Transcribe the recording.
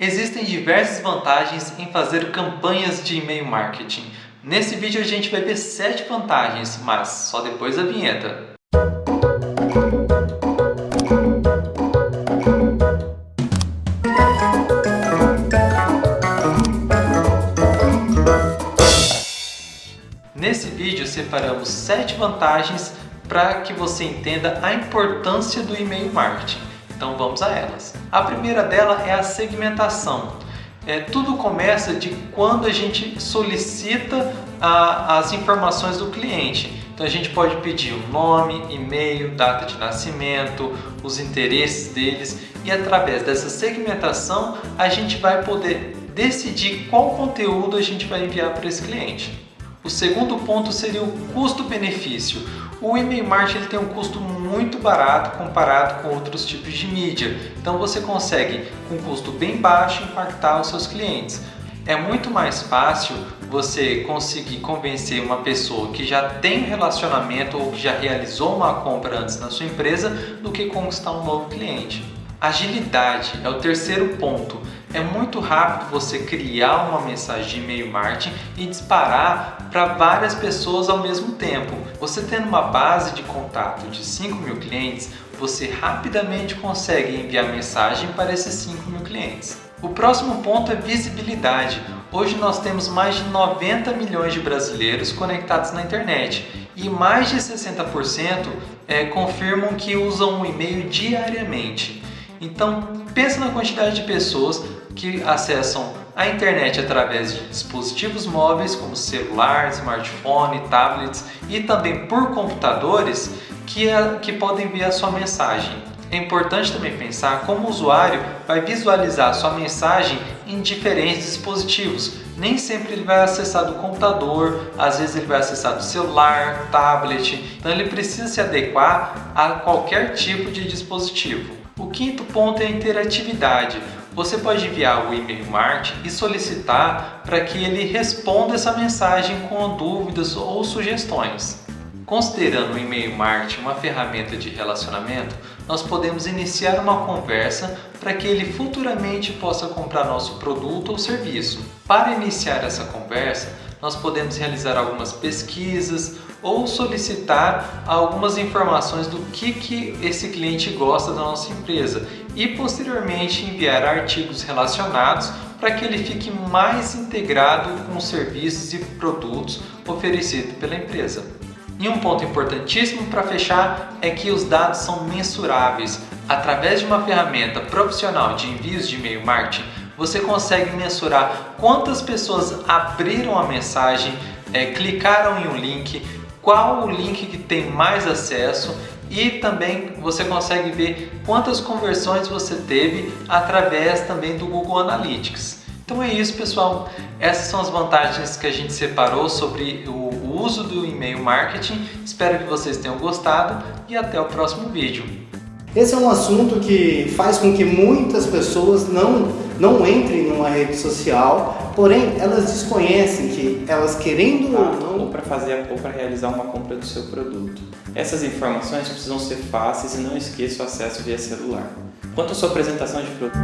Existem diversas vantagens em fazer campanhas de e-mail marketing. Nesse vídeo a gente vai ver 7 vantagens, mas só depois da vinheta. Nesse vídeo separamos 7 vantagens para que você entenda a importância do e-mail marketing. Então vamos a elas. A primeira dela é a segmentação. É, tudo começa de quando a gente solicita a, as informações do cliente. Então a gente pode pedir o nome, e-mail, data de nascimento, os interesses deles e através dessa segmentação a gente vai poder decidir qual conteúdo a gente vai enviar para esse cliente. O segundo ponto seria o custo-benefício. O e-mail marketing tem um custo muito barato comparado com outros tipos de mídia. Então você consegue, com um custo bem baixo, impactar os seus clientes. É muito mais fácil você conseguir convencer uma pessoa que já tem relacionamento ou que já realizou uma compra antes na sua empresa do que conquistar um novo cliente. Agilidade é o terceiro ponto. É muito rápido você criar uma mensagem de e-mail marketing e disparar para várias pessoas ao mesmo tempo. Você tendo uma base de contato de 5 mil clientes, você rapidamente consegue enviar mensagem para esses 5 mil clientes. O próximo ponto é visibilidade. Hoje nós temos mais de 90 milhões de brasileiros conectados na internet e mais de 60% é, confirmam que usam o e-mail diariamente. Então, pensa na quantidade de pessoas que acessam a internet através de dispositivos móveis como celular, smartphone, tablets e também por computadores que, é, que podem ver a sua mensagem. É importante também pensar como o usuário vai visualizar sua mensagem em diferentes dispositivos. Nem sempre ele vai acessar do computador, às vezes ele vai acessar do celular, tablet, então ele precisa se adequar a qualquer tipo de dispositivo. O quinto ponto é a interatividade. Você pode enviar o e-mail marketing e solicitar para que ele responda essa mensagem com dúvidas ou sugestões. Considerando o e-mail marketing uma ferramenta de relacionamento, nós podemos iniciar uma conversa para que ele futuramente possa comprar nosso produto ou serviço. Para iniciar essa conversa, nós podemos realizar algumas pesquisas ou solicitar algumas informações do que, que esse cliente gosta da nossa empresa e posteriormente enviar artigos relacionados para que ele fique mais integrado com os serviços e produtos oferecidos pela empresa. E um ponto importantíssimo para fechar é que os dados são mensuráveis. Através de uma ferramenta profissional de envios de e-mail marketing, você consegue mensurar quantas pessoas abriram a mensagem, é, clicaram em um link, qual o link que tem mais acesso e também você consegue ver quantas conversões você teve através também do Google Analytics. Então é isso pessoal, essas são as vantagens que a gente separou sobre o uso do e-mail marketing. Espero que vocês tenham gostado e até o próximo vídeo. Esse é um assunto que faz com que muitas pessoas não, não entrem numa rede social, porém elas desconhecem que elas querendo ou não... Ou para fazer ou para realizar uma compra do seu produto. Essas informações precisam ser fáceis e não esqueça o acesso via celular. Quanto à sua apresentação de produto...